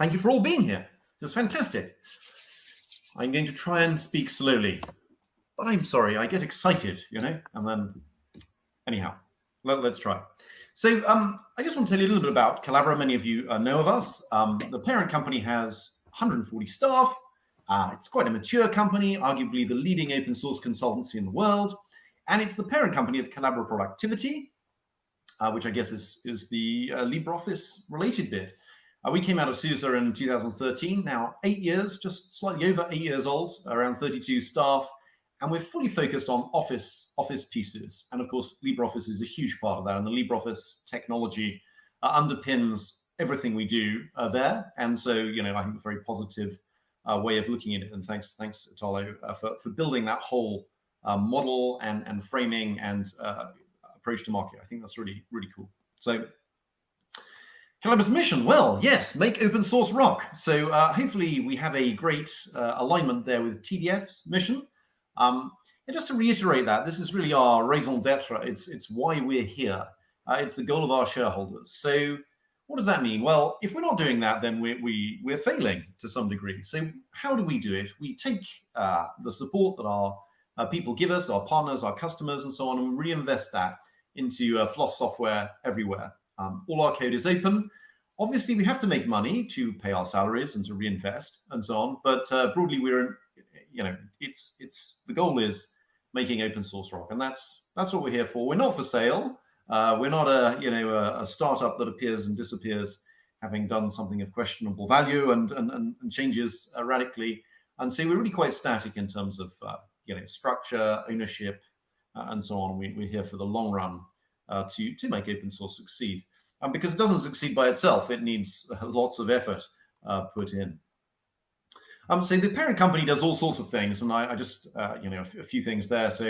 thank you for all being here. This is fantastic. I'm going to try and speak slowly, but I'm sorry, I get excited, you know, and then anyhow, let, us try. So um, I just want to tell you a little bit about Collabora. Many of you uh, know of us. Um, the parent company has 140 staff. Uh, it's quite a mature company, arguably the leading open source consultancy in the world. And it's the parent company of Collabora Productivity, uh, which I guess is, is the uh, LibreOffice related bit. Uh, we came out of SUSE in 2013, now eight years, just slightly over eight years old, around 32 staff, and we're fully focused on Office Office pieces. And of course, LibreOffice is a huge part of that, and the LibreOffice technology uh, underpins everything we do uh, there. And so, you know, I think a very positive uh, way of looking at it. And thanks, thanks, Italo, uh, for, for building that whole uh, model and, and framing and approach to market. I think that's really, really cool. So Collabora's mission, well, yes, make open source rock. So uh, hopefully we have a great uh, alignment there with TDF's mission. Um, and just to reiterate that, this is really our raison d'etre. It's, it's why we're here. Uh, it's the goal of our shareholders. So what does that mean? Well, if we're not doing that, then we're, we, we're failing to some degree. So how do we do it? We take uh, the support that our uh, people give us, our partners, our customers, and so on, and reinvest that into uh, Floss software everywhere. Um, all our code is open. Obviously, we have to make money to pay our salaries and to reinvest and so on. But uh, broadly, we're, in, you know, it's it's the goal is making open source rock, and that's that's what we're here for. We're not for sale. Uh, we're not a you know a, a, startup that appears and disappears, having done something of questionable value and and, and changes uh, radically. And so we're really quite static in terms of uh, you know structure, ownership, uh, and so on. We, we're here for the long run uh, to to make open source succeed. And because it doesn't succeed by itself, it needs lots of effort uh, put in. Um, so the parent company does all sorts of things, and I, I just, uh, you know, a, few things there. So,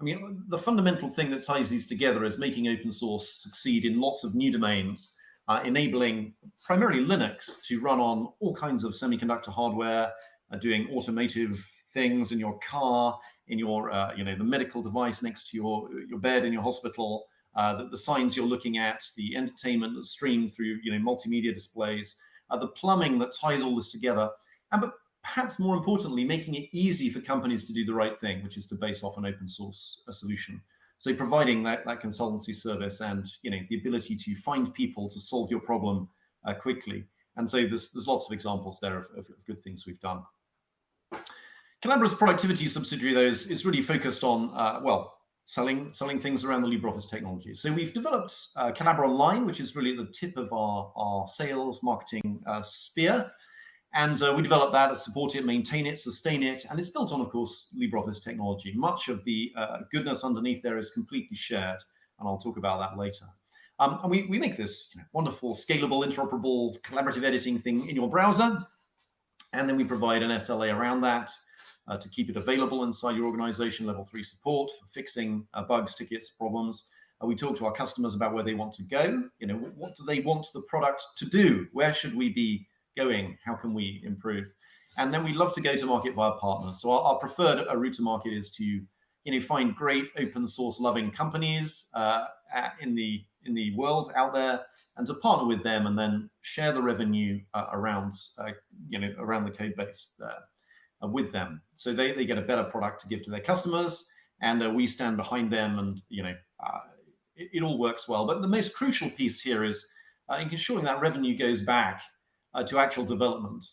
I mean, the fundamental thing that ties these together is making open source succeed in lots of new domains, uh, enabling primarily Linux to run on all kinds of semiconductor hardware, uh, doing automotive things in your car, in your, uh, you know, the medical device next to your, your bed in your hospital, uh, the, the, signs you're looking at, the entertainment that's streamed through you know multimedia displays, uh, the plumbing that ties all this together, and but perhaps more importantly, making it easy for companies to do the right thing, which is to base off an open source solution. So providing that, that consultancy service and you know the ability to find people to solve your problem uh, quickly. And so there's, there's lots of examples there of, of, of good things we've done. Collabora's productivity subsidiary, though, is, is really focused on, uh, well, selling selling things around the LibreOffice technology. So we've developed uh, Collabora Online, which is really the tip of our, our sales marketing uh, spear. And uh, we develop that, support it, maintain it, sustain it. And it's built on, of course, LibreOffice technology. Much of the uh, goodness underneath there is completely shared. And I'll talk about that later. Um, and we, we make this you know, wonderful, scalable, interoperable, collaborative editing thing in your browser. And then we provide an SLA around that uh, to keep it available inside your organization, level three support for fixing uh, bugs, tickets, problems. Uh, we talk to our customers about where they want to go. You know, what do they want the product to do? Where should we be going? How can we improve? And then we love to go to market via partners. So our, our preferred uh, route to market is to, you know, find great open source loving companies uh, in the in the world out there and to partner with them and then share the revenue uh, around, uh, you know, around the code base there. Uh, with them. So they, they get a better product to give to their customers and uh, we stand behind them and, you know, uh, it, it, all works well. But the most crucial piece here is ensuring that revenue goes back to actual development.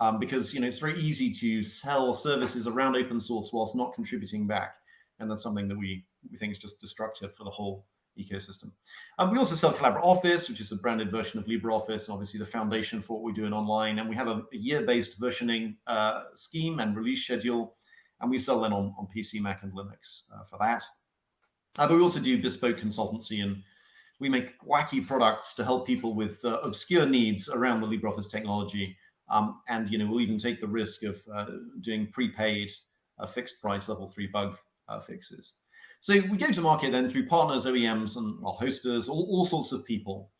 Um, because you know it's very easy to sell services around open source whilst not contributing back, and that's something that we we think is just destructive for the whole ecosystem. Um, we also sell Collabora Office, which is a branded version of LibreOffice, obviously the foundation for what we're doing online. And we have a, a year-based versioning uh, scheme and release schedule. And we sell them on, on PC, Mac, and Linux uh, for that. Uh, but we also do bespoke consultancy and we make wacky products to help people with uh, obscure needs around the LibreOffice technology. Um, and you know, we'll even take the risk of uh, doing prepaid uh, fixed price level three bug fixes. So we go to market then through partners, OEMs, and well, hosters, all, all sorts of people.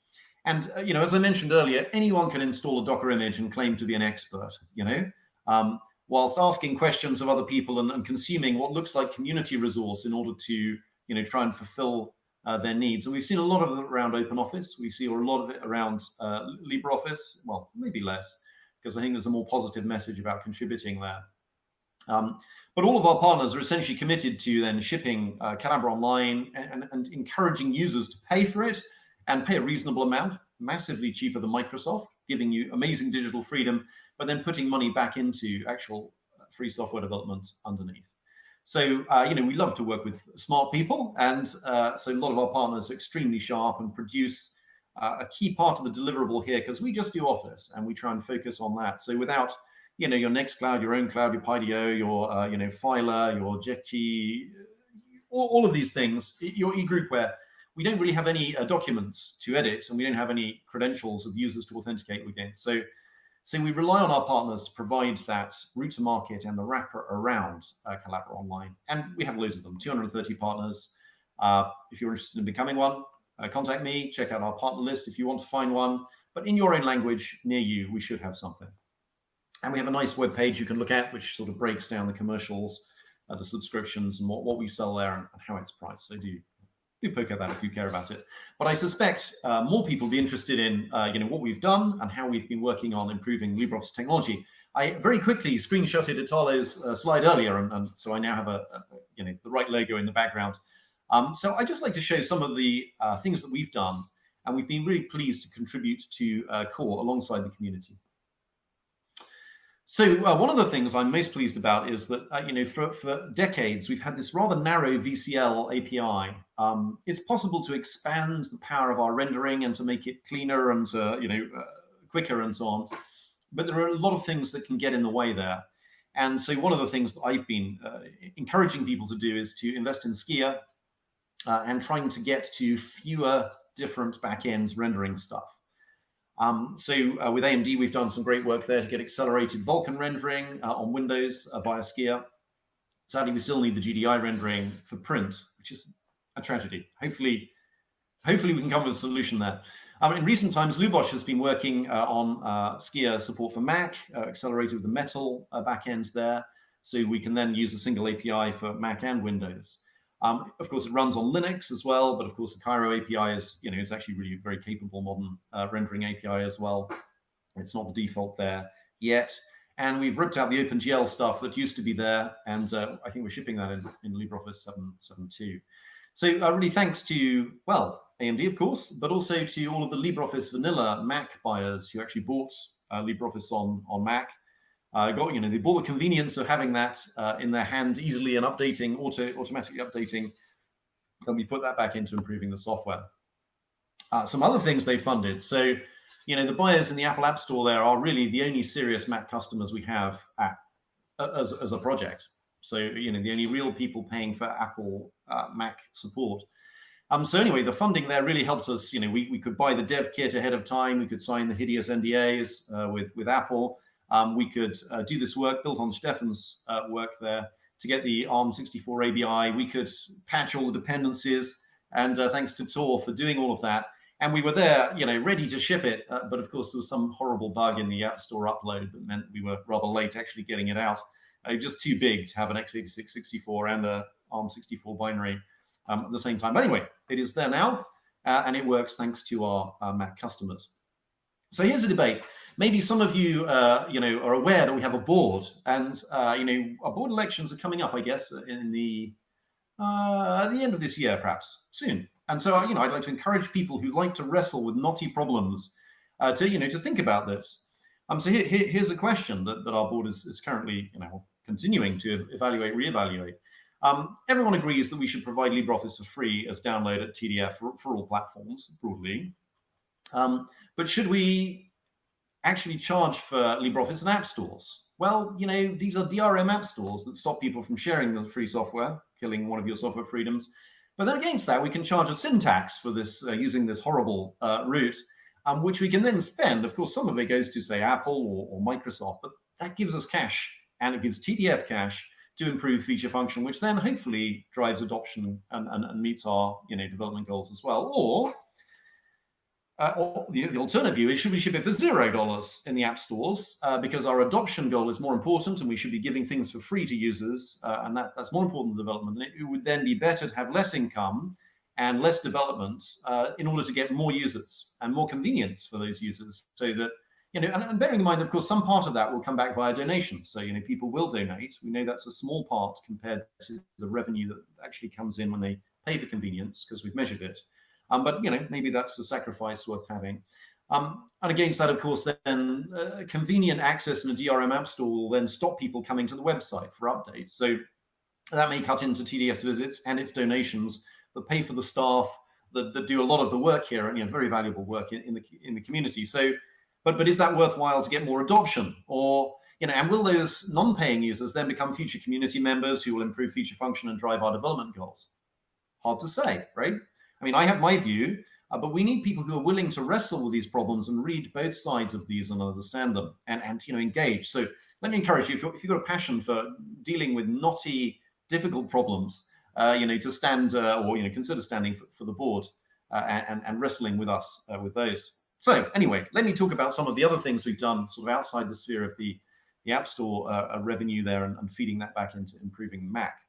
And uh, you know, as I mentioned earlier, anyone can install a Docker image and claim to be an expert. You know, um, whilst asking questions of other people and, and, consuming what looks like community resource in order to you know try and fulfill uh, their needs. And we've seen a lot of it around OpenOffice. We see a lot of it around uh, LibreOffice. Well, maybe less, because I think there's a more positive message about contributing there. Um, but all of our partners are essentially committed to then shipping uh, Collabora Online and, and, and, encouraging users to pay for it and pay a reasonable amount, massively cheaper than Microsoft, giving you amazing digital freedom, but then putting money back into actual uh, free software development underneath. So, uh, you know, we love to work with smart people. And uh, so a lot of our partners are extremely sharp and produce uh, a key part of the deliverable here because we just do Office and we try and focus on that. So without, you know, your Nextcloud, your ownCloud, your Pydio, your, uh, you know, Filer, your Jetty, all, all, of these things, your e-group where we don't really have any uh, documents to edit and we don't have any credentials of users to authenticate against. So so we rely on our partners to provide that route to market and the wrapper around uh, Collabora Online. And we have loads of them, 230 partners. Uh, if you're interested in becoming one, uh, contact me, check out our partner list if you want to find one. But in your own language near you, we should have something. And we have a nice web page you can look at, which sort of breaks down the commercials, uh, the subscriptions, and what, what we sell there and, and how it's priced. So do do poke at that if you care about it. But I suspect uh, more people will be interested in uh, you know what we've done and how we've been working on improving LibreOffice technology. I very quickly screenshotted Italo's uh, slide earlier, and, and, so I now have a, a, you know the right logo in the background. Um, so I just like to show some of the uh, things that we've done, and we've been really pleased to contribute to uh, Core alongside the community. So uh, one of the things I'm most pleased about is that, uh, you know, for, for decades, we've had this rather narrow VCL API. Um, it's possible to expand the power of our rendering and to make it cleaner and, you know, uh, quicker and so on. But there are a lot of things that can get in the way there. And so one of the things that I've been uh, encouraging people to do is to invest in Skia uh, and trying to get to fewer different backends rendering stuff. Um, so uh, with AMD, we've done some great work there to get accelerated Vulkan rendering uh, on Windows uh, via Skia. Sadly, we still need the GDI rendering for print, which is a tragedy. Hopefully, hopefully we can come with a solution there. Um, in recent times, Luboš has been working uh, on uh, Skia support for Mac, uh, accelerated with the Metal backend there, so we can then use a single API for Mac and Windows. Um, of course, it runs on Linux as well, but of course, the Cairo API is, you know, it's actually really very capable modern uh, rendering API as well. It's not the default there yet. And we've ripped out the OpenGL stuff that used to be there, and uh, I think we're shipping that in, in LibreOffice 7.7.2. So uh, really thanks to, well, AMD, of course, but also to all of the LibreOffice vanilla Mac buyers who actually bought uh, LibreOffice on, on Mac uh, got you know they bought the convenience of having that uh, in their hand easily and updating auto automatically updating. And we put that back into improving the software. Uh, some other things they funded. So you know the buyers in the apple app store there are really the only serious mac customers we have at, as, as a project. So you know the only real people paying for apple uh, mac support. Um, so anyway, the funding there really helped us. You know, we, we could buy the dev kit ahead of time. We could sign the hideous NDAs uh, with with Apple um, we could uh, do this work built on Stefan's uh, work there to get the ARM64 ABI. We could patch all the dependencies, and uh, thanks to Tor for doing all of that. And we were there, you know, ready to ship it. Uh, but of course, there was some horrible bug in the App Store upload that meant we were rather late actually getting it out. Uh, just too big to have an x86 64 and a ARM64 binary um, at the same time. But anyway, it is there now, uh, and it works thanks to our, Mac customers. So here's a debate maybe some of you, uh, you know, are aware that we have a board, and uh, you know, our board elections are coming up, I guess, in the uh, at the end of this year, perhaps soon. And so, you know, I'd like to encourage people who like to wrestle with knotty problems uh, to, you know, to think about this. Um, so here, here, here's a question that, that our board is, is currently, you know, continuing to evaluate, reevaluate. Um, everyone agrees that we should provide LibreOffice for free as download at TDF for, for all platforms broadly. Um, but should we actually charge for LibreOffice and app stores? Well, you know, these are DRM app stores that stop people from sharing the free software, killing one of your software freedoms. But then against that, we can charge a sin tax for this uh, using this horrible uh, route, um, which we can then spend. Of course, some of it goes to, say, Apple or, or Microsoft, but that gives us cash and it gives TDF cash to improve feature function, which then hopefully drives adoption and, and, and meets our you know development goals as well. Or uh, the, the, alternative view is should we ship it for zero dollars in the app stores? Uh, because our adoption goal is more important and we should be giving things for free to users uh, and that, that's more important than development. And it, it, would then be better to have less income and less development uh, in order to get more users and more convenience for those users so that you know and, and, bearing in mind of course some part of that will come back via donations. So you know people will donate. We know that's a small part compared to the revenue that actually comes in when they pay for convenience because we've measured it um, but you know maybe that's a sacrifice worth having um, and against that, of course, then uh, convenient access in a DRM app store will then stop people coming to the website for updates. So that may cut into TDS visits and its donations that pay for the staff that, that do a lot of the work here and you know very valuable work in, in the in the community. So, but but is that worthwhile to get more adoption or you know, and will those non-paying users then become future community members who will improve feature function and drive our development goals? Hard to say, right? I mean, I have my view uh, but we need people who are willing to wrestle with these problems and read both sides of these and understand them and, and you know, engage. So let me encourage you, if, if you've got a passion for dealing with knotty, difficult problems, uh, you know, to stand uh, or, you know, consider standing for, for the board uh, and, and wrestling with us uh, with those. So anyway, let me talk about some of the other things we've done sort of outside the sphere of the, the App Store uh, revenue there and, and feeding that back into improving Mac.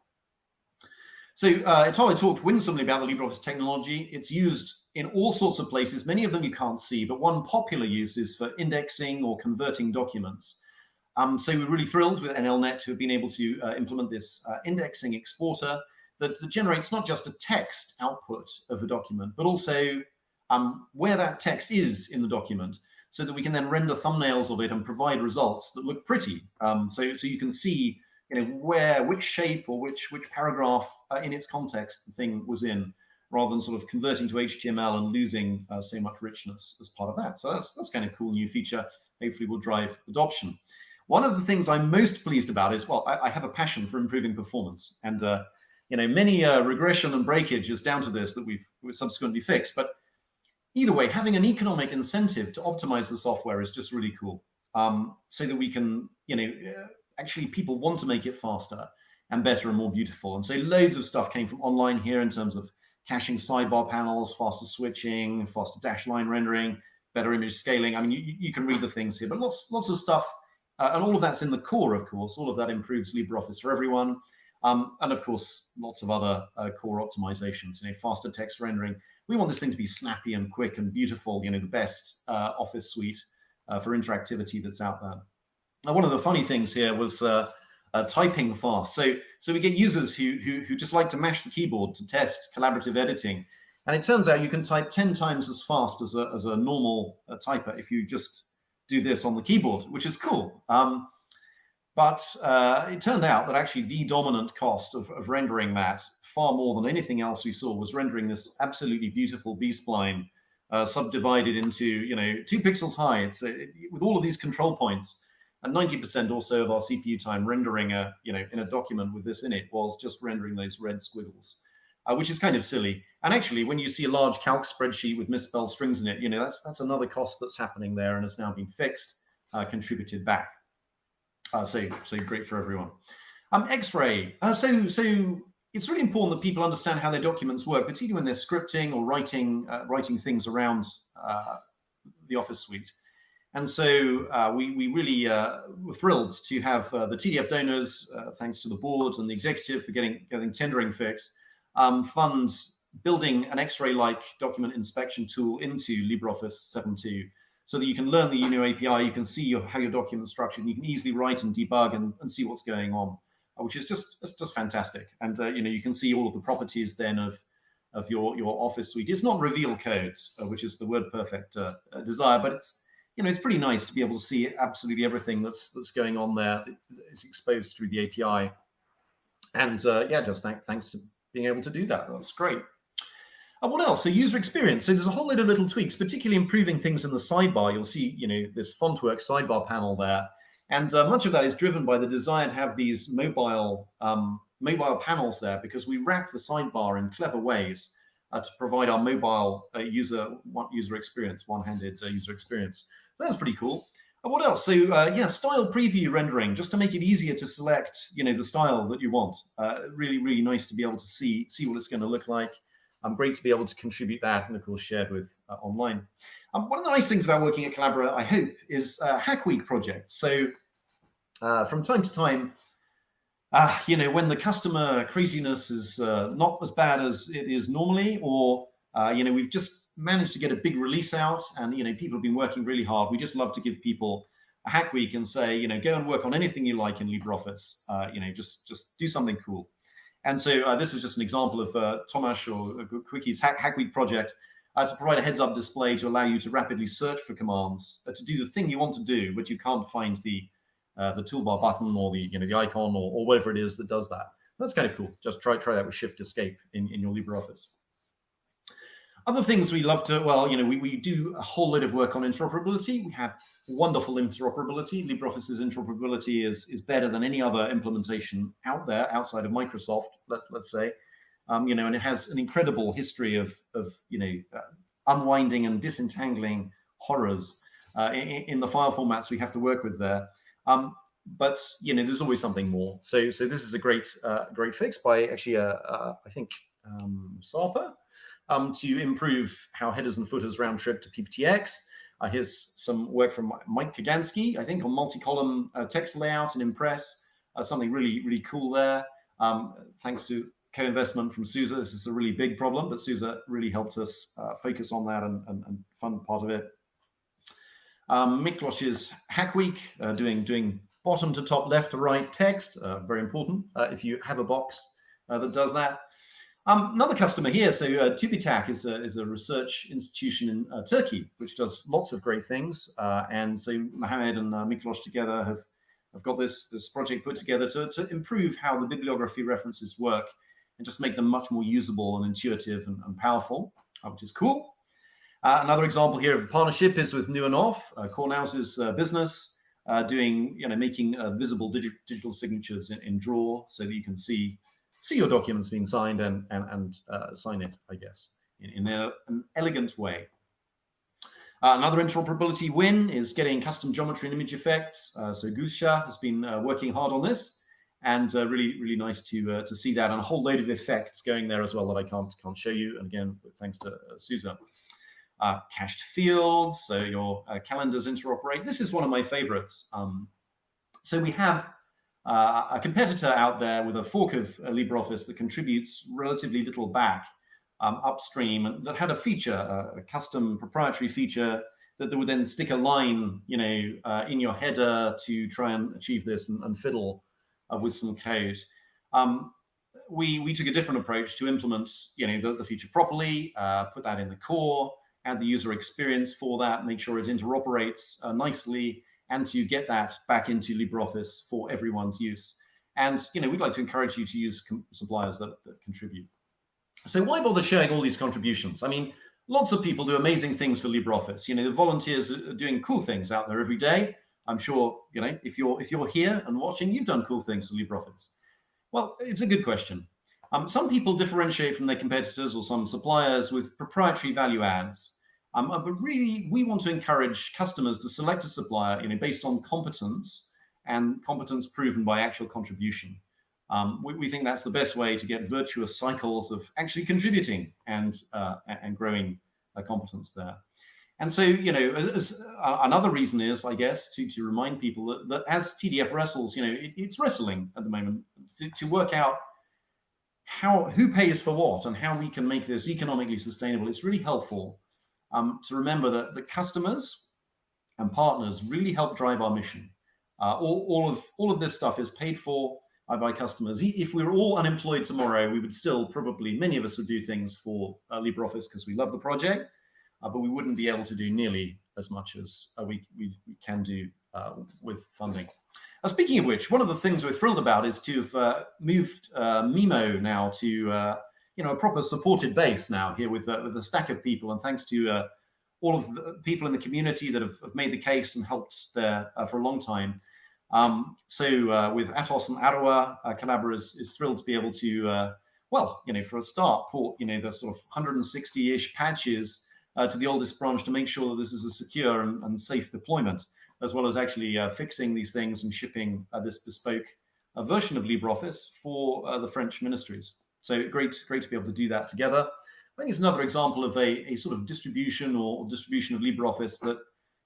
So uh, Italo talked winsomely about the LibreOffice technology. It's used in all sorts of places, many of them you can't see, but one popular use is for indexing or converting documents. Um, so we're really thrilled with NLNet to have been able to uh, implement this uh, indexing exporter that, that, generates not just a text output of a document, but also um, where that text is in the document so that we can then render thumbnails of it and provide results that look pretty. Um, so, so you can see you know, where, which shape or which, which paragraph uh, in its context the thing was in, rather than sort of converting to HTML and losing uh, so much richness as part of that. So that's, that's kind of cool new feature. Hopefully will drive adoption. One of the things I'm most pleased about is, well, I, I have a passion for improving performance. And, uh, you know, many uh, regression and breakage is down to this that we've, we've subsequently fixed. But either way, having an economic incentive to optimize the software is just really cool. Um, so that we can, you know, actually people want to make it faster and better and more beautiful. And so loads of stuff came from online here in terms of caching sidebar panels, faster switching, faster dash line rendering, better image scaling. I mean, you, you can read the things here, but lots, lots of stuff. Uh, and all of that's in the core, of course. All of that improves LibreOffice for everyone. Um, and of course, lots of other uh, core optimizations, you know, faster text rendering. We want this thing to be snappy and quick and beautiful, you know, the best uh, Office suite uh, for interactivity that's out there. Now, one of the funny things here was uh, uh, typing fast. So, so we get users who, who, who just like to mash the keyboard to test collaborative editing. And it turns out you can type 10 times as fast as a, as a normal uh, typer if you just do this on the keyboard, which is cool. Um, but uh, it turned out that actually the dominant cost of, of, rendering that, far more than anything else we saw, was rendering this absolutely beautiful B-spline uh, subdivided into, you know, two pixels high. It's a, it, with all of these control points and 90% also of our CPU time rendering a, you know, in a document with this in it was just rendering those red squiggles, uh, which is kind of silly. And actually, when you see a large calc spreadsheet with misspelled strings in it, you know, that's, that's another cost that's happening there and has now been fixed, uh, contributed back. Uh, so, so great for everyone. Um, X-ray. Uh, so, so it's really important that people understand how their documents work, particularly when they're scripting or writing, uh, writing things around uh, the Office suite. And so uh, we, we really uh, were thrilled to have uh, the TDF donors, uh, thanks to the board and the executive for getting, getting tendering fixed, um, fund building an X-ray-like document inspection tool into LibreOffice 7.2 so that you can learn the UNO API, you can see your, how your document's structured, and you can easily write and debug and, and see what's going on, uh, which is just, just, just fantastic. And uh, you know you can see all of the properties then of, of your, your Office suite. It's not reveal codes, which is the WordPerfect desire, but it's you know, it's pretty nice to be able to see absolutely everything that's that's going on there that is exposed through the API. And uh, yeah, just th thanks to being able to do that. That's great. And what else? So user experience. So there's a whole load of little tweaks, particularly improving things in the sidebar. You'll see, you know, this Fontwork sidebar panel there. And uh, much of that is driven by the desire to have these mobile um, mobile panels there because we wrap the sidebar in clever ways uh, to provide our mobile uh, user user experience, one-handed uh, user experience So that's pretty cool. And what else? So uh, yeah, style preview rendering, just to make it easier to select, you know, the style that you want. Uh, really, really nice to be able to see see what it's going to look like. Um, great to be able to contribute that and of course shared with uh, online. Um, one of the nice things about working at Collabora, I hope, is uh, Hack Week projects. So uh, from time to time, uh, you know, when the customer craziness is uh, not as bad as it is normally, or, uh, you know, we've just managed to get a big release out and, you know, people have been working really hard. We just love to give people a hack week and say, you know, go and work on anything you like in LibreOffice. Uh, you know, just, just do something cool. And so uh, this is just an example of uh, Tomasz or Quickie's hack, hack Week project uh, to provide a heads-up display to allow you to rapidly search for commands uh, to do the thing you want to do, but you can't find the uh, the toolbar button or the you know the icon or, or whatever it is that does that. That's kind of cool. Just try try that with Shift Escape in, in your LibreOffice. Other things we love to, well, you know, we, we do a whole lot of work on interoperability. We have wonderful interoperability. LibreOffice's interoperability is, is better than any other implementation out there outside of Microsoft, let, let's say. Um, you know, and it has an incredible history of, of you know, uh, unwinding and disentangling horrors uh, in, in, the file formats we have to work with there. Um, but you know, there's always something more. So, so this is a great, uh, great fix by actually, uh, uh, I think, um, Sarper, um, to improve how headers and footers round trip to PPTX. Uh, here's some work from Mike Kaganski, I think, on multi-column uh, text layout and Impress. Uh, something really, really cool there. Um, thanks to co-investment from SUSE. This is a really big problem, but SUSE really helped us uh, focus on that and, and, and, fund part of it. Um, Hack Week, uh, doing, doing bottom to top, left to right text, uh, very important if you have a box that does that. Um, another customer here, so uh, is a, is a research institution in uh, Turkey, which does lots of great things. Uh, and so Mohammed and uh, Miklos together have, have got this, this project put together to, to improve how the bibliography references work and just make them much more usable and intuitive and, and powerful, uh, which is cool. Uh, another example here of a partnership is with Nuanoff, uh, Cornhouse's uh, business, uh, doing, you know, making visible digi digital signatures in, in Draw so that you can see see your documents being signed and, and, and uh, sign it, I guess, in, in a, an elegant way. Uh, another interoperability win is getting custom geometry and image effects. Uh, so Gülşah has been uh, working hard on this and uh, really, really nice to uh, to see that and a whole load of effects going there as well that I can't can't show you. And again, thanks to uh, cached fields, so your calendars interoperate. This is one of my favorites. Um, so we have uh, a competitor out there with a fork of uh, LibreOffice that contributes relatively little back um, upstream that had a feature, a, custom proprietary feature that, would then stick a line, you know, uh, in your header to try and achieve this and, and fiddle uh, with some code. Um, we, we took a different approach to implement, you know, the, the feature properly, uh, put that in the core, add the user experience for that, make sure it interoperates uh, nicely, and to get that back into LibreOffice for everyone's use. And you know, we'd like to encourage you to use suppliers that, that contribute. So why bother sharing all these contributions? I mean, lots of people do amazing things for LibreOffice. You know, the volunteers are doing cool things out there every day. I'm sure, you know, if you're if you're here and watching, you've done cool things for LibreOffice. Well, it's a good question. Um, some people differentiate from their competitors or some suppliers with proprietary value adds. Um, uh, but really, we want to encourage customers to select a supplier you know, based on competence and competence proven by actual contribution. Um, we, we, think that's the best way to get virtuous cycles of actually contributing and, uh, and growing uh, competence there. And so, you know, as, uh, another reason is, I guess, to, to remind people that, that as TDF wrestles, you know, it, it's wrestling at the moment to, to work out how who pays for what and how we can make this economically sustainable. It's really helpful um, to remember that the customers and partners really help drive our mission. Uh, all, all, of all of this stuff is paid for by customers. If we were all unemployed tomorrow, we would still probably, many of us would do things for uh, LibreOffice because we love the project, uh, but we wouldn't be able to do nearly as much as uh, we, we, we, can do uh, with funding. Uh, speaking of which, one of the things we're thrilled about is to have moved Mimo now to you know, a proper supported base now here with, uh, with a stack of people. And thanks to uh, all of the people in the community that have, have made the case and helped there uh, for a long time. Um, so uh, with Atos and Arawa, uh, Collabora is, is, thrilled to be able to, uh, well, you know, for a start, port, you know, the sort of 160-ish patches to the oldest branch to make sure that this is a secure and, and safe deployment, as well as actually fixing these things and shipping this bespoke version of LibreOffice for the French ministries. So great, great to be able to do that together. I think it's another example of a, a sort of distribution or distribution of LibreOffice that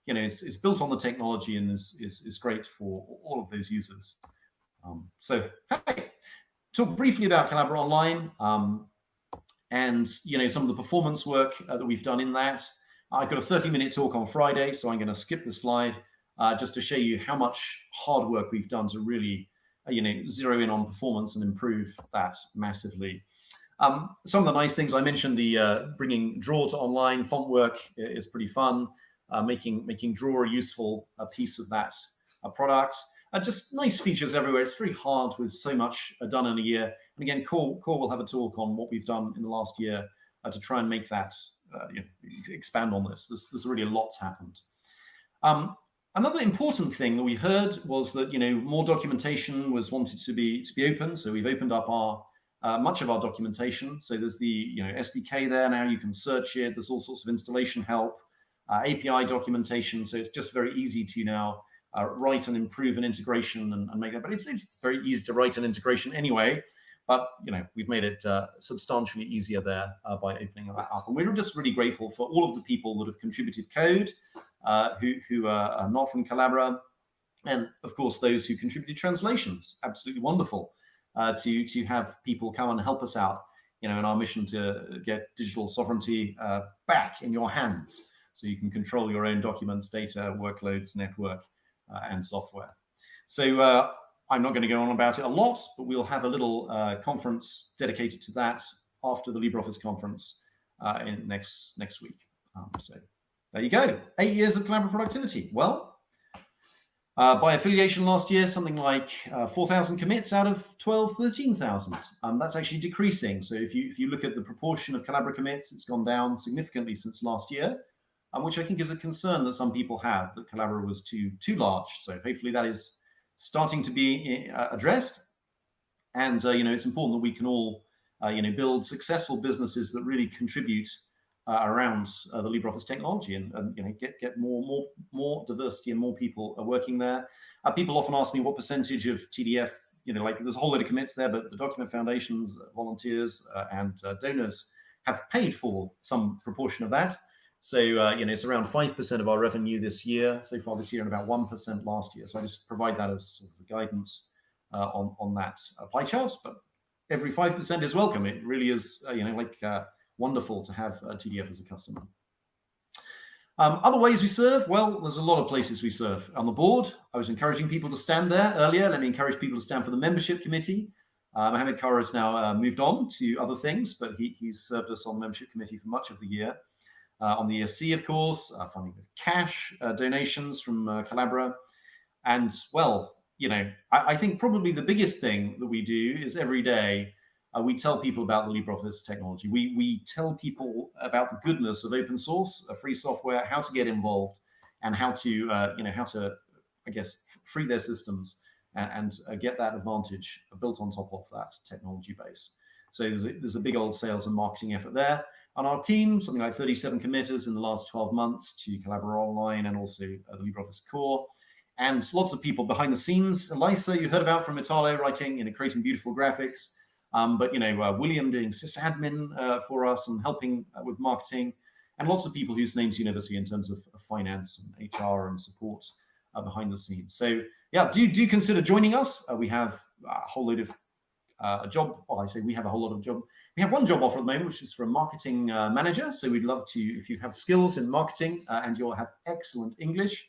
you know is, built on the technology and is, is, is great for all of those users. Um, so, hey, talk briefly about Collabora Online um, and you know some of the performance work uh, that we've done in that. I've got a 30 minute talk on Friday, so I'm going to skip the slide uh, just to show you how much hard work we've done to really, you know, zero in on performance and improve that massively. Um, some of the nice things I mentioned, the uh, bringing Draw to online Fontwork is pretty fun. Uh, making making Draw a useful uh, piece of that uh, product. just nice features everywhere. It's very hard with so much done in a year. And again, Core, Core will have a talk on what we've done in the last year to try and make that you know, expand on this. There's, there's really a lot's happened. Um, Another important thing that we heard was that you know more documentation was wanted to be to be open. So we've opened up our uh, much of our documentation. So there's the you know SDK there now. You can search it. There's all sorts of installation help, uh, API documentation. So it's just very easy to now uh, write and improve an integration and, and, make that. But it's it's very easy to write an integration anyway. But you know we've made it uh, substantially easier there uh, by opening that up, and we're just really grateful for all of the people that have contributed code uh, who, who are not from Collabora, and of course those who contributed translations. Absolutely wonderful uh, to to have people come and help us out. You know, in our mission to get digital sovereignty uh, back in your hands, so you can control your own documents, data, workloads, network, uh, and software. So uh, I'm not going to go on about it a lot, but we'll have a little uh, conference dedicated to that after the LibreOffice conference in next next week. Um, so there you go. Eight years of Collabora productivity. Well, uh, by affiliation last year, something like uh, 4,000 commits out of 12, 13,000. Um, that's actually decreasing. So if you if you look at the proportion of Collabora commits, it's gone down significantly since last year, um, which I think is a concern that some people have that Collabora was too too large. So hopefully that is starting to be uh, addressed. And uh, you know, it's important that we can all uh, you know build successful businesses that really contribute around uh, the LibreOffice technology and, and, you know get get more more more diversity and more people are working there. Uh, people often ask me what percentage of TDF you know like there's a whole lot of commits there, but the document foundations, uh, volunteers, uh, and uh, donors have paid for some proportion of that. So you know it's around five percent of our revenue this year so far this year, and about one percent last year. So I just provide that as sort of guidance on on that pie chart, but every five percent is welcome. It really is you know like wonderful to have uh, TDF as a customer. Um, other ways we serve, well, there's a lot of places we serve. On the board, I was encouraging people to stand there earlier. Let me encourage people to stand for the membership committee. Uh, Muhammet Kara has now uh, moved on to other things, but he, he's served us on the membership committee for much of the year. Uh, on the ESC, of course, uh, funding with cash uh, donations from uh, Collabora. And, well, you know, I, I think probably the biggest thing that we do is every day uh, we tell people about the LibreOffice technology. We, we tell people about the goodness of open source, uh, free software, how to get involved, and how to, uh, you know, how to, I guess, free their systems and, and uh, get that advantage built on top of that technology base. So there's a, there's a big old sales and marketing effort there. On our team, something like 37 committers in the last 12 months to Collabora Online and also uh, the LibreOffice Core and lots of people behind the scenes. Elisa, you heard about from Italo, writing, you know, creating beautiful graphics. Um, but you know, uh, William doing sysadmin uh, for us and helping uh, with marketing, and lots of people whose names you never see in terms of, finance and HR and support uh, behind the scenes. So yeah, do do consider joining us. Uh, we have a whole load of uh, a job. Well, I say we have a whole lot of job. We have one job offer at the moment, which is for a marketing manager. So we'd love to, if you have skills in marketing and you have excellent English,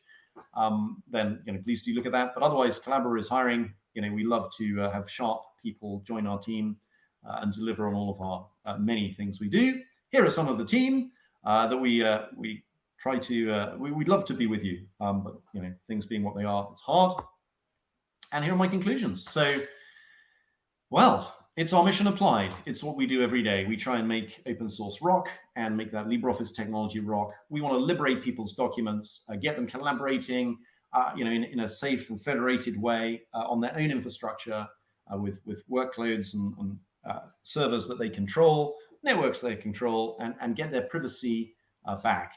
um, then you know please do look at that. But otherwise, Collabora is hiring. You know, we love to have sharp people join our team uh, and deliver on all of our uh, many things we do. Here are some of the team uh, that we we try to. we, would love to be with you, um, but you know things being what they are, it's hard. And here are my conclusions. So, well, it's our mission applied. It's what we do every day. We try and make open source rock and make that LibreOffice technology rock. We want to liberate people's documents, uh, get them collaborating, uh, you know, in, in, a safe and federated way uh, on their own infrastructure, uh, with, with workloads and, and uh, servers that they control, networks they control, and, and get their privacy uh, back.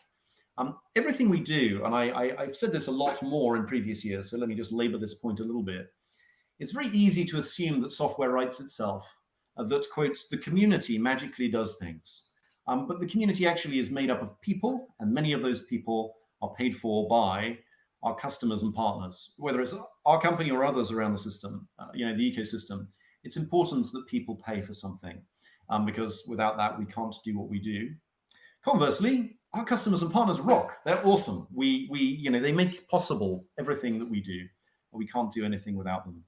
Um, everything we do, and I, have said this a lot more in previous years, so let me just labor this point a little bit. It's very easy to assume that software writes itself, uh, that quotes, the community magically does things. Um, but the community actually is made up of people, and many of those people are paid for by our customers and partners, whether it's our company or others around the system, uh, you know, the ecosystem, it's important that people pay for something um, because without that, we can't do what we do. Conversely, our customers and partners rock. They're awesome. We, we, you know, they make possible everything that we do. We can't do anything without them.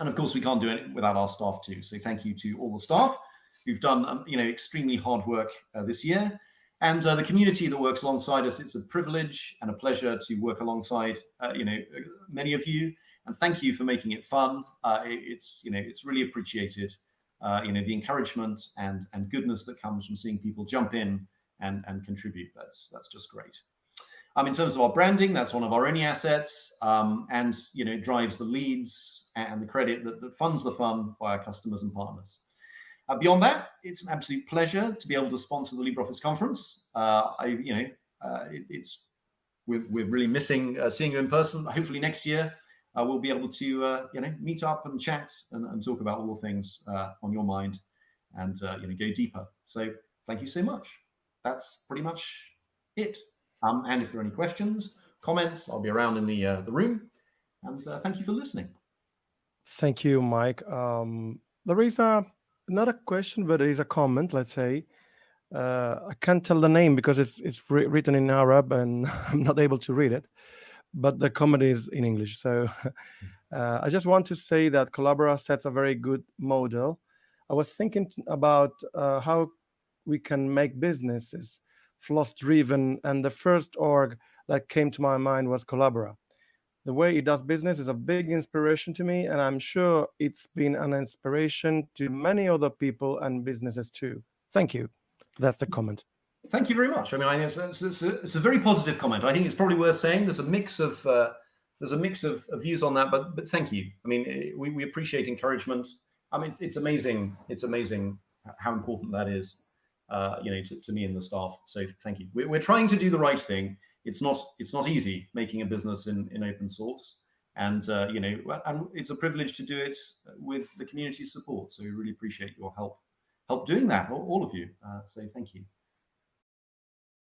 And of course, we can't do it without our staff too. So thank you to all the staff who've done, um, you know, extremely hard work uh, this year. And uh, the community that works alongside us, it's a privilege and a pleasure to work alongside, uh, you know, many of you. And thank you for making it fun. Uh, it, it's, you know, it's really appreciated. Uh, you know, the encouragement and and goodness that comes from seeing people jump in and and contribute. That's that's just great. Um, in terms of our branding, that's one of our only assets, um, and you know drives the leads and the credit that, that funds the fund our customers and partners. Uh, beyond that, it's an absolute pleasure to be able to sponsor the LibreOffice conference. Uh, I, you know, uh, it, it's we're, we're really missing uh, seeing you in person. Hopefully next year uh, we'll be able to uh, you know meet up and chat and, and talk about all the things on your mind and you know go deeper. So thank you so much. That's pretty much it. Um, and if there are any questions, comments, I'll be around in the the room. And thank you for listening. Thank you, Mike. Um, not a question, but it is a comment. Let's say uh, I can't tell the name because it's it's written in Arab and I'm not able to read it. But the comment is in English. So uh, I just want to say that Collabora sets a very good model. I was thinking about uh, how we can make businesses floss driven, and the first org that came to my mind was Collabora the way he does business is a big inspiration to me, and I'm sure it's been an inspiration to many other people and businesses too. Thank you. That's the comment. Thank you very much. I mean, it's, it's, it's, a, it's a, very positive comment. I think it's probably worth saying. There's a mix of uh, there's a mix of, of, views on that, but but thank you. I mean, eh, we, we appreciate encouragement. I mean, it's amazing. It's amazing how important that is, uh, you know, to, to, me and the staff. So thank you. We're, we're trying to do the right thing it's not it's not easy making a business in in open source. And uh, you know and it's a privilege to do it with the community support. So we really appreciate your help help doing that all, all of you. Uh, so thank you